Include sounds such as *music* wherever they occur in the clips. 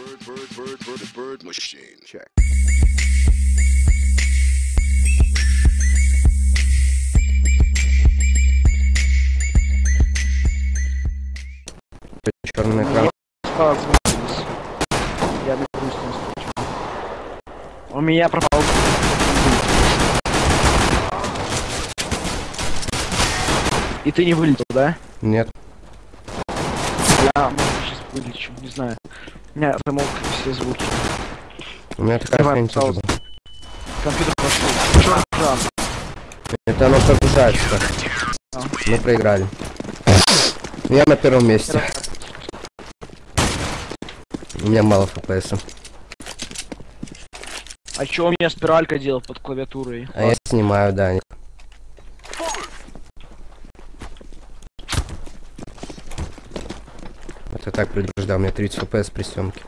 bird, bird, bird, bird, bird machine. Check. Черный экран. Я на грустном. У меня пропал. И ты не вылетел, да? Нет. Я, может, сейчас вылечу, не знаю. У меня замолкли все звуки. У меня такая хрень тоже. Компьютер пошел. Чёрт, экран. Это оно прогружается. А. Мы проиграли. Я на первом месте. У меня мало фпс. А чё у меня спиралька делает под клавиатурой? А я снимаю, да. Это так предупреждал, у меня 30 фпс при съемке.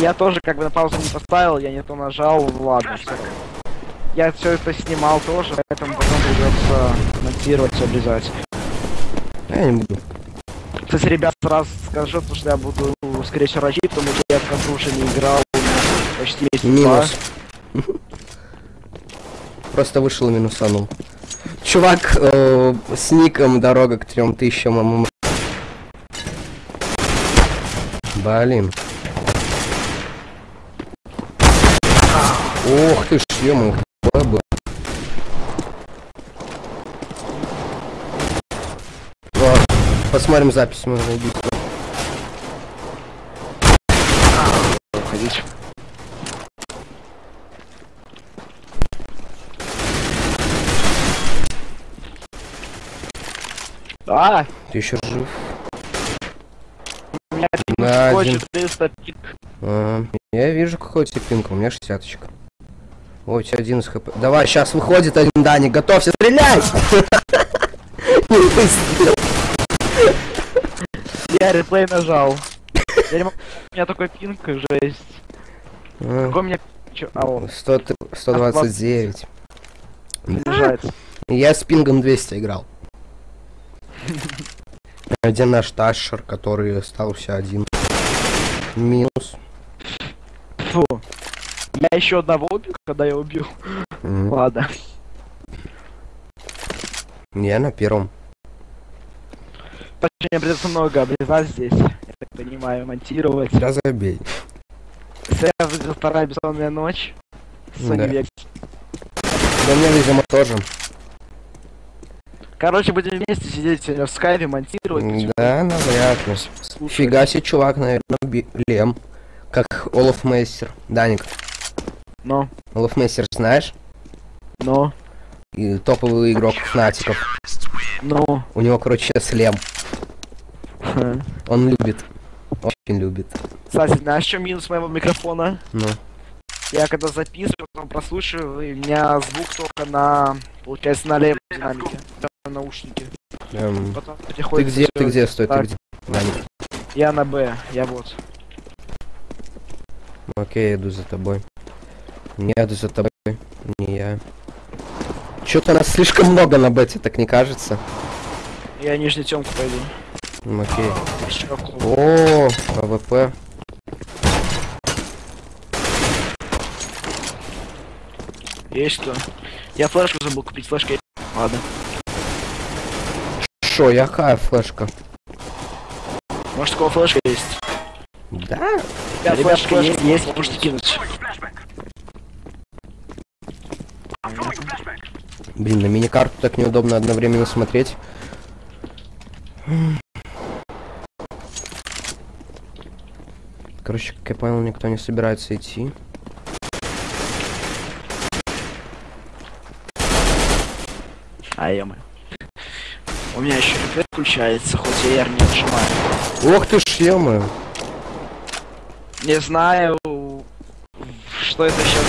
Я тоже как бы на паузу не поставил, я не то нажал, ладно, всё. Я все это снимал тоже, поэтому потом придется монтировать, обрезать. А Я не буду. Кстати, ребят, сразу скажу, потому что я буду, скорее всего, рачить, потому что я в концу уже не играл почти месяц Минус. Просто вышел и минусанул. Чувак э, с ником дорога к трем тысячам ММ. Блин. Ох ты ж, ё был. О, посмотрим запись моего убийства. Уходить. А, Ты еще жив? Один. 400 пик. А, я вижу какой тебе пинг, у меня шестяточка. Ой, у тебя один из хп. Давай, сейчас выходит один Даник, готовься стрелять! Не выстрелил. Я реплей нажал. У меня такой пинг, жесть. А, Какой у меня... Чё? А, он 100 т- 129. заряжается. Я с пингом 200 играл. Один наш Ташер, который остался один. Минус. Фу. Я еще одного убил, когда я убил. М, Ладно. Я на первом. Точнее, придется много обрезать здесь. Я так понимаю, монтировать. Сейчас забей. Выиграл вторая бессонная ночь. Sony Да. Vegas. Да мне, видимо, тоже. Короче, будем вместе сидеть сегодня в скайпе, монтировать. Да, навряд ли. Слушай. Фига себе, чувак, наверное, Лем. Как Олаф Мейстер. Даник, Но, Олаф Мейстер знаешь? но, И топовый игрок Фнатиков. но. У него, короче, сейчас Лем. Он любит. Очень любит. Кстати, знаешь, что минус моего микрофона? Ну. Я когда записываю, потом прослушиваю, и у меня звук только на, получается, на левой динамике, на наушнике. эм, Потом Ты где? Ты где? Стой, ты так. где? Даник. Я на Б, я вот. Окей, я иду за тобой. Не иду за тобой. Не я. Чё-то нас слишком много на бете, так не кажется? Я нижний темку пойду. Окей. О, AWP. Есть что? Я флешку забыл купить, флешка есть. Ладно. Шо, якая флешка? Может, у кого флешка есть? Да? Ребят, флешка есть, есть, можете кинуть. Блин, на миникарту так неудобно одновременно смотреть. Короче, как я понял, никто не собирается идти. А я У меня еще рефлект включается, хоть я R не нажимаю. Ох ты ж, ё Не знаю, что это сейчас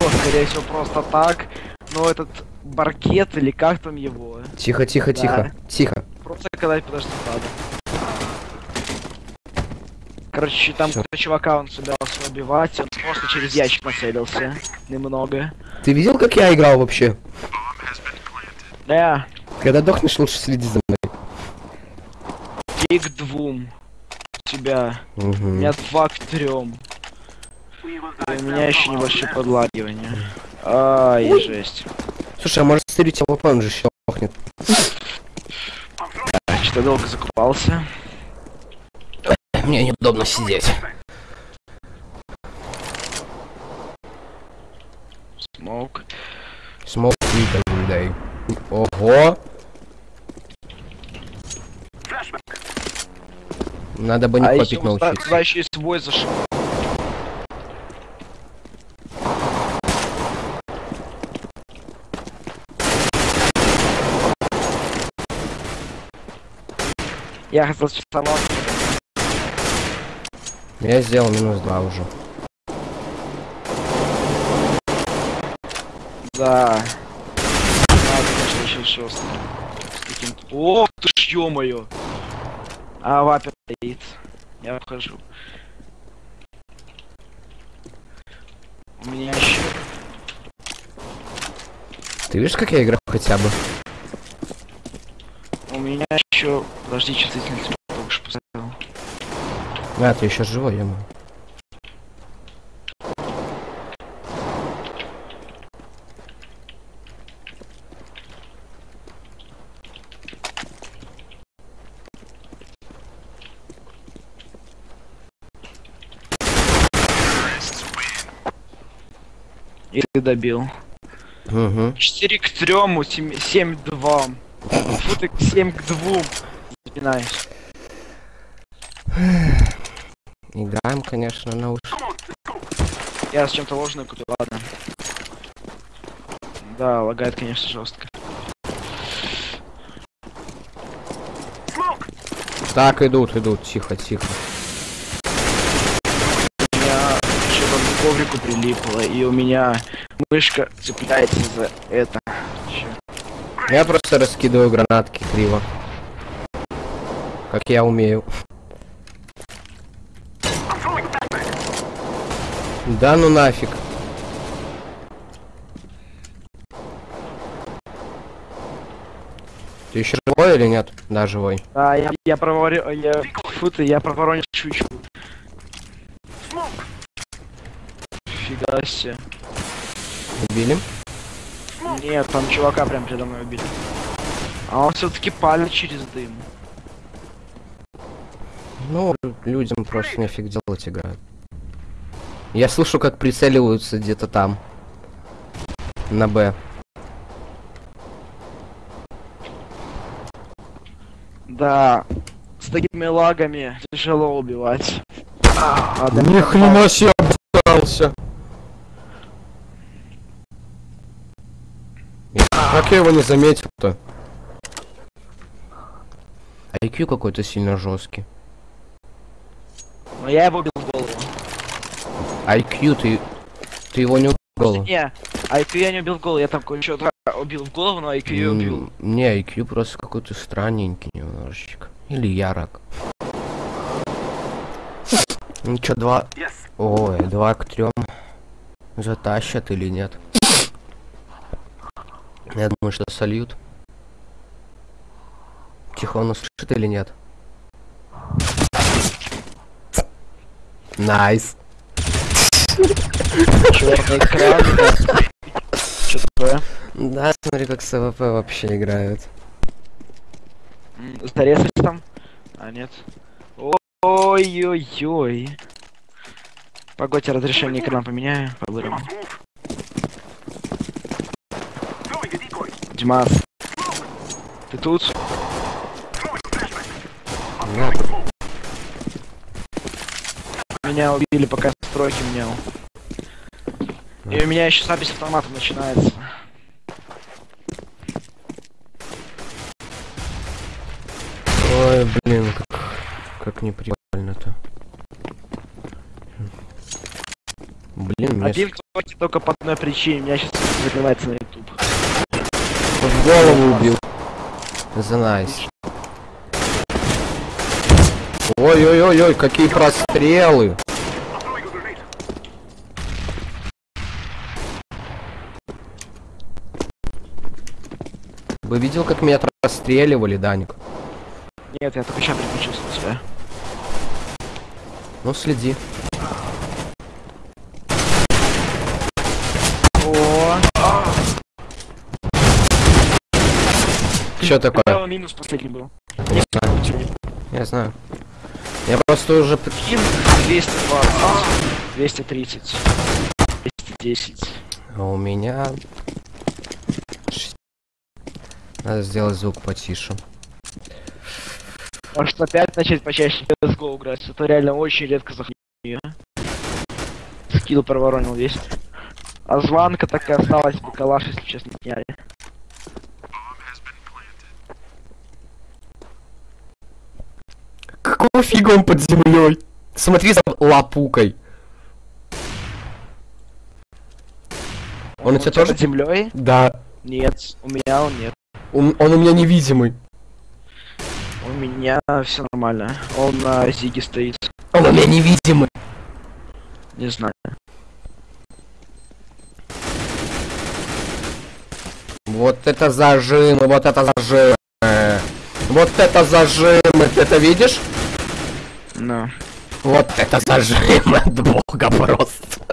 было, скорее всего, просто так. Но этот баркет или как там его, Тихо, тихо, Да. тихо, тихо. просто когда подожди, надо. Короче, там какого-то чувака он собирался убивать, он просто через ящик нацелился. Немного. Ты видел, как я играл вообще? Да, Когда дохнешь, лучше следи за мной. пик двум. себя. У Мгм. меня два к трем. И у меня еще небольшое подлагивание. Ай, жесть. Слушай, а может стрелить AWP, он же щелкнет. Что долго закупался. Мне неудобно сидеть. Smoke. Smoke дай. Ого! Надо бы не А туда научиться. туда еще и свой зашел. Я хотел часовал. Я сделал минус два уже. Да. С таким- Ох ты ж, ё-моё! А, вапер стоит. Я вхожу. У меня еще... Ты видишь, как я играю хотя бы? У меня еще... Подожди, чувствительность что поставил. А, ты еще живой, я И ты добил. Угу. 4 к 3, 7, 7 к 2. Фу ты, 7 к 2. Запинаюсь. Играем, конечно, на уж. Я с чем-то ложным купил, ладно. Да, лагает, конечно, жестко. Так, идут, идут, тихо, тихо. У меня что-то к коврику прилипло, и у меня мышка цепляется за это. Чё? Я просто раскидываю гранатки криво. Как я умею. Да ну нафиг. Ты еще живой или нет? Да, живой. А, я, я проворю... Я... Фу ты, я проворонил чучу. Фига себе. Убили? Нет, там чувака прям передо мной убили. А он все-таки палит через дым. Ну, людям просто нефиг делать играют. Я слышу, как прицеливаются где-то там. На Б. Да, с такими лагами тяжело убивать. А, да, Ни хрена себе обосрался. Как я его не заметил-то? IQ какой-то сильно жесткий. Но я его убил в голову. IQ, ты... Ты его не убил? в голову? Не, IQ я не убил в голову, я там кое-что убил в голову, но IQ я убил. Не, IQ просто какой-то странненький немножечко. Или ярок. Ну чё, два... Ой, два к трем. Затащат или нет? Я думаю, что сольют. Тихон услышит или нет? Nice. Черный экран. Что такое? Да, смотри, как с АВП вообще играют. Зарезать там? А, нет. Ой-ой-ой. Погодьте, разрешение экрана поменяю. Побырим. Димас. Ты тут? Нет. Меня убили, пока стройки менял. И у меня еще запись автоматом начинается. Ой, блин, как, как неприкольно-то. Блин, Один стройки только по одной причине. Меня сейчас закрывается на YouTube. В голову убил. За найс. Ой-ой-ой-ой, какие прострелы. Вы видел, как меня расстреливали, Даник? Нет, я только сейчас переключился на себя. Ну, следи. О, Что такое? Право минус последний был. Не знаю. Я знаю. Я просто уже... п- Кин 220, 230, 210. А у меня... Надо сделать звук потише. Может опять начать почаще CSGO играть. Это реально очень редко заходит. Скилл проворонил весь. А звонка так и осталась, бы калаш, если честно, сняли. Какого фига он под землей? Смотри за лапукой. Он у тебя тоже? под землей? Да. Нет, у меня он нет. Он, он у меня невидимый. У меня все нормально. Он на Зиге стоит. Он у меня невидимый. Не знаю. Вот это зажимы, вот это зажимы. Вот это зажимы, ты это видишь? Ну. Вот это зажимы от бога просто.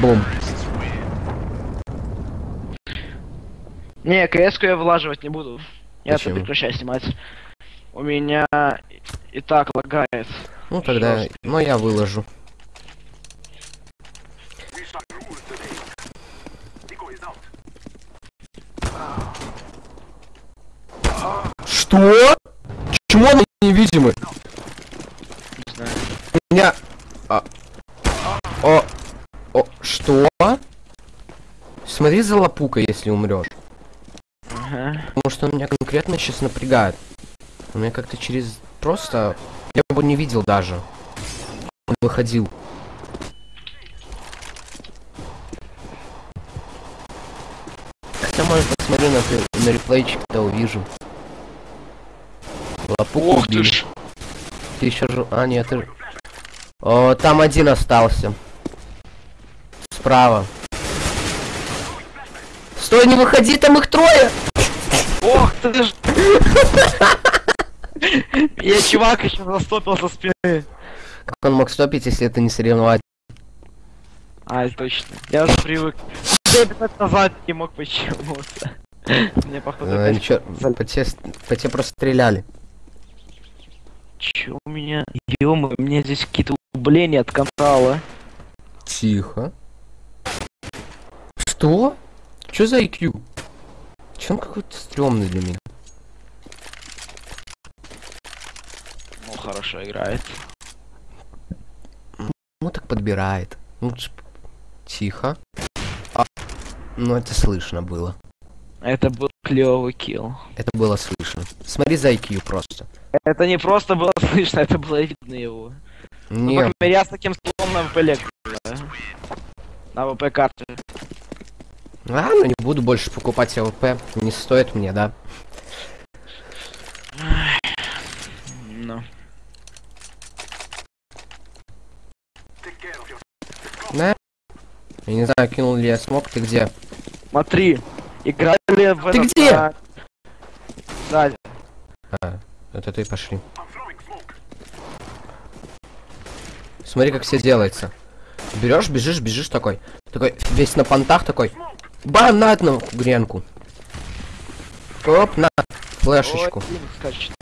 Бум. Не, кс я вылаживать не буду. Я это прекращаю снимать. У меня и так лагает. Ну тогда, Жёстко. ну я выложу. Что? Почему он невидимый? Не знаю. У меня... а, О... О... Что? Смотри за лапукой, если умрешь. Ага. Потому что он меня конкретно сейчас напрягает. У меня как-то через... Просто... Я его не видел даже. Он выходил. Хотя, может, посмотрю на, на реплейчик, когда увижу. Лапуку Ох ты убили. ж. Ты еще жив... А, нет, ты... О, там один остался. Справа. Стой, не выходи, там их трое! Ох ты ж. Я чувак еще застопил со спины. Как он мог стопить, если это не соревновать? А, точно. Я уже привык. Минут назад не мог почему-то. Мне походу опять ничего, по тебе просто стреляли. Чё у меня? Ё у меня здесь какие-то убления от контрала. Тихо. Что? Что за IQ? Че он какой-то стрёмный для меня? Ну, хорошо играет. Ну так подбирает. Ну, ж- Тихо. А, ну это слышно было. Это был клевый килл. Это было слышно. Смотри за IQ просто. Это не просто было *laughs* слышно, это было видно его. Ну, Не, крайней мере, я с таким столом на ВП лекцию, да. На ВП карте. а, ну не буду больше покупать АВП. Не стоит мне, да? Ну. Да? Я не знаю, кинул ли я смог, ты где? Смотри, играли в Ты где? а, Сзади. А, это ты пошли. Смотри, как все делается. Берешь, бежишь, бежишь такой. Такой, весь на понтах такой. Бам, на одну гренку. Оп, на, флешечку. Ой, скачет.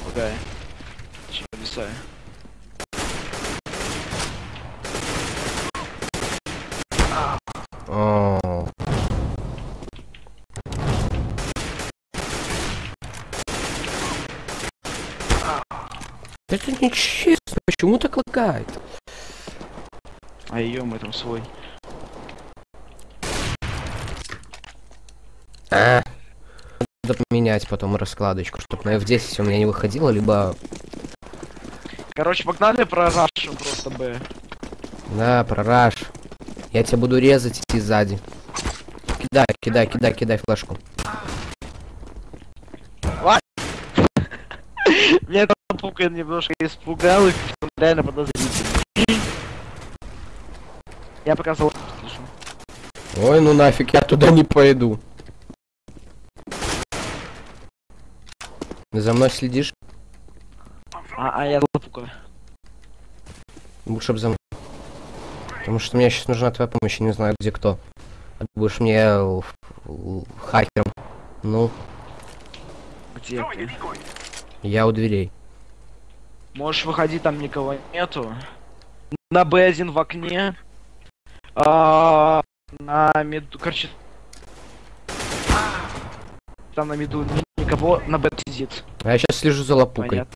Это нечестно, почему так лагает? А ее мы там свой. А. Надо поменять потом раскладочку, чтобы на F10 у меня не выходило, либо... Короче, погнали про просто Б. Да, прораж. Я тебя буду резать идти сзади. Кидай, кидай, кидай, кидай флешку. Меня эта пука немножко испугал, и реально подозрительный. Я пока за слышу. Ой, ну нафиг, я туда не пойду. За мной следишь? А, а я за пука. Лучше бы за мной. Потому что мне сейчас нужна твоя помощь, я не знаю где кто. А ты будешь мне э, хакером. Ну, Где ты? Я у дверей. Можешь выходить, там никого нету. На Б1 в окне. А, на меду, короче. Там на меду ни- никого, на Б сидит. А я сейчас слежу за лопукой. Понятно.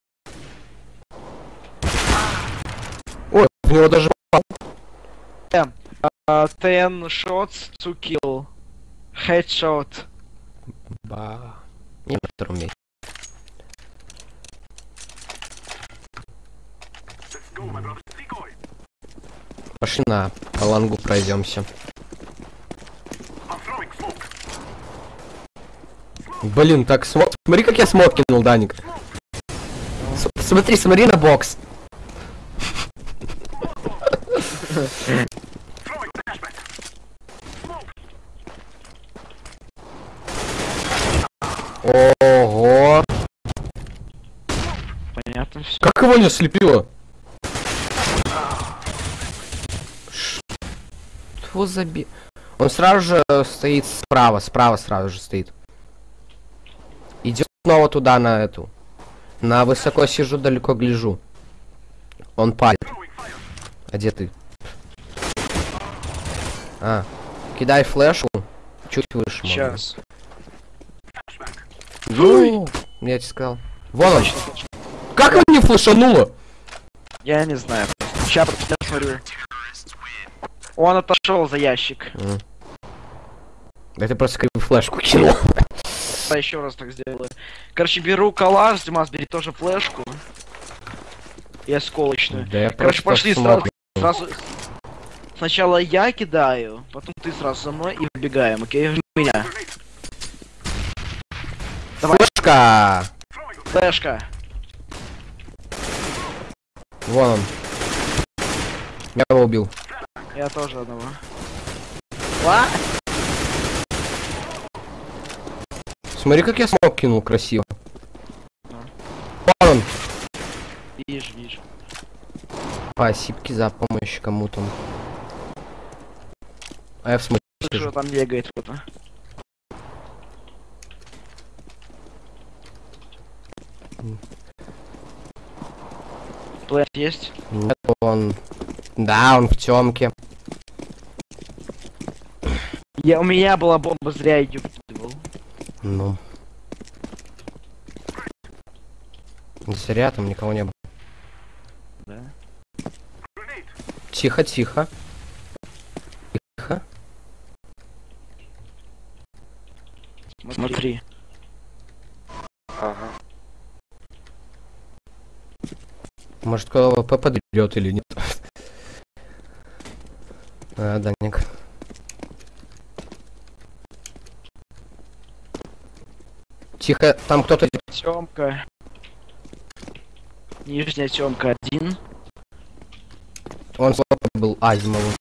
Ой, в него даже А, 10 shots to kill. Headshot. Ба. Не на втором месте. Пошли на лангу пройдемся. Блин, так смог. Смотри, как я смог кинул, Даник. С- смотри, смотри на бокс. Ого! Понятно все. Как его не ослепило? Что за би... Он сразу же стоит справа, справа сразу же стоит. Идет снова туда, на эту. На высоко сижу, далеко гляжу. Он палит. А где ты? А, кидай флешу. Чуть выше. Сейчас. Ну, я тебе сказал. Вон он. Как он не флешануло? Я не знаю. Сейчас посмотрю. Он отошел за ящик. Да ты просто как бы флешку кинул. Я еще раз так сделаю. Короче, беру калаш, Димас, бери тоже флешку. И осколочную. Да я Короче, пошли смотрю. сразу. Сначала я кидаю, потом ты сразу за мной и выбегаем, окей? Жми меня. Давай. Флешка! Флешка. Вон он. Я его убил. Я тоже одного. Ла? Смотри, как я смог кинул красиво. Да. Вон он. Вижу, вижу. Спасибо за помощь кому-то. А я в смысле Что сижу. там бегает кто-то. Плэт есть? Нет, он... Да, он в темке. Я, у меня была бомба, зря ее выкидывал. Ну. Зря там никого не было. Да. Тихо, тихо. Тихо. Смотри. Может, КВП подберет или нет? А, Даник. Тихо, там кто-то. Темка. Нижняя темка один. Он с КВП был Азимовым.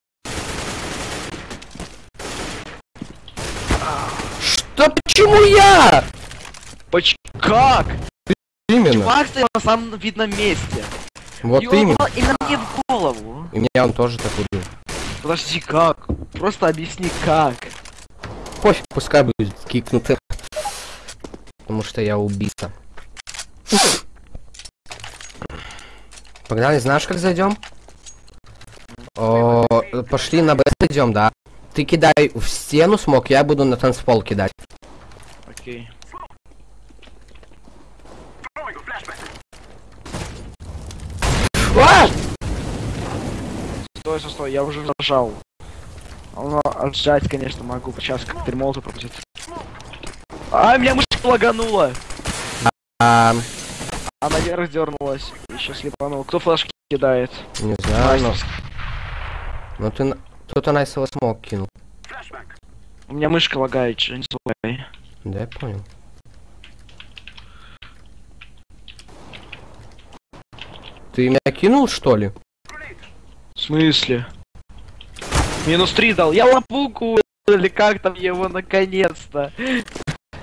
Что? Почему я? Поч как? Именно. Чувак стоял на самом видном месте. Вот И он именно. упал именно мне в голову. И меня он тоже так убил. Подожди, как? Просто объясни, как. Пофиг, пускай будет кикнуты. Потому что я убийца. Погнали, знаешь, как зайдем? О, пошли на Б идем, да. Ты кидай в стену смог, я буду на танцпол кидать. Окей. А! Стой, стой, стой, я уже нажал. Ну, отжать, конечно, могу. Сейчас как перемолоту пропустить. А, меня мышка лаганула. А, А наверх дернулась. Еще слепанул. Кто флешки кидает? не знаю, но... Ну ты... Кто-то найсово смог кинул. У меня мышка лагает, что не забывай. Да, я понял. Ты меня кинул, что ли? В смысле? Минус 3 дал. Я лапуку или как там его наконец-то.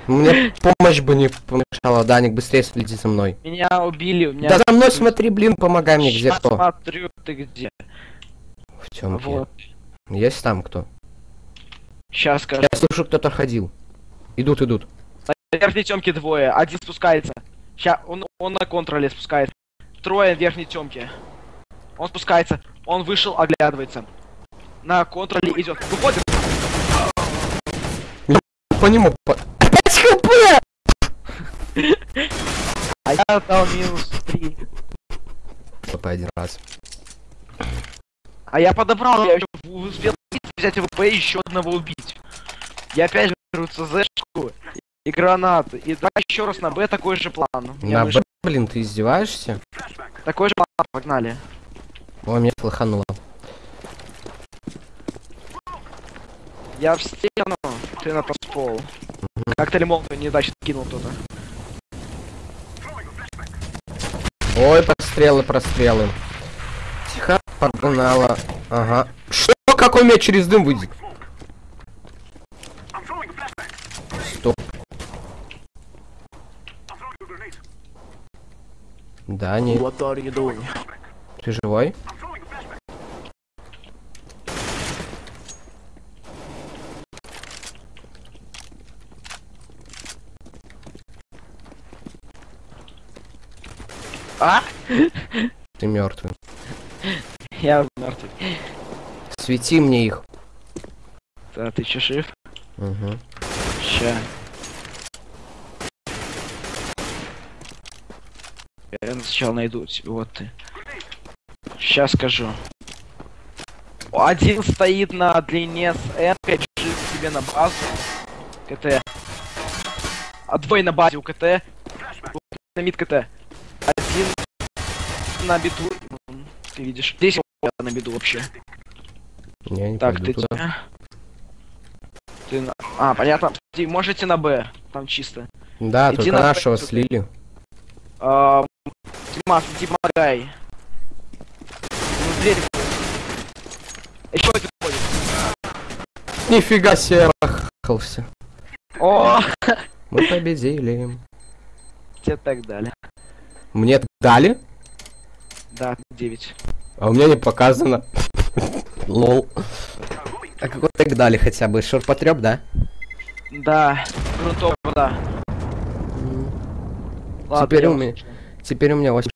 Мне помощь бы не помешала, Даник, быстрее следи за мной. Меня убили, у меня... Да за мной смотри, блин, помогай мне, где кто? смотрю, ты где. В темке. Вот. Есть там кто? Сейчас скажу. Я слышу, кто-то ходил. Идут, идут. На верхней темке двое, один спускается. Ща, он, он на контроле спускается. Трое в верхней темке. Он спускается, он вышел, оглядывается. На контроле идет. Выходит. По нему. По... 5 хп! А я дал минус 3. По один раз. А я подобрал, я еще успел взять ВП и еще одного убить. Я опять беру ЦЗшку и гранаты. И давай еще раз на Б такой же план. На Б, блин, ты издеваешься? Такой же план, погнали. Ой, меня флахануло. Я в стену, ты на пол. Как-то лимон не дальше кинул кто-то. Ой, прострелы, прострелы. Тихо, погнала. Ага. Что? Какой мяч через дым выйдет? Стоп. Да, не. What are you doing? Ты живой? А? Ты мертвый. Я мертвый. Свети мне их. Да, ты че жив? Угу. Ща. Я сначала найду тебя, вот ты. Сейчас скажу. Один стоит на длине с N, бежит к тебе на базу. КТ. А двое на базе у КТ. На мид КТ. Один на биту. Ты видишь. Здесь на биду вообще. Я не Так, ты туда. Ты на... А, понятно. Ты можете на Б. Там чисто. Да, Иди только на нашего Б, слили. А, Димас, иди помогай. Дверь. Еще один ходит. Нифига себе, рахался. О, Мы победили. тебе так дали. Мне дали, Да, 9. а у меня не показано. Лол. А какой тег дали хотя бы? Шурпотреб, да? Да, грунтовая вода. Ладно, Теперь у меня- Теперь у меня 8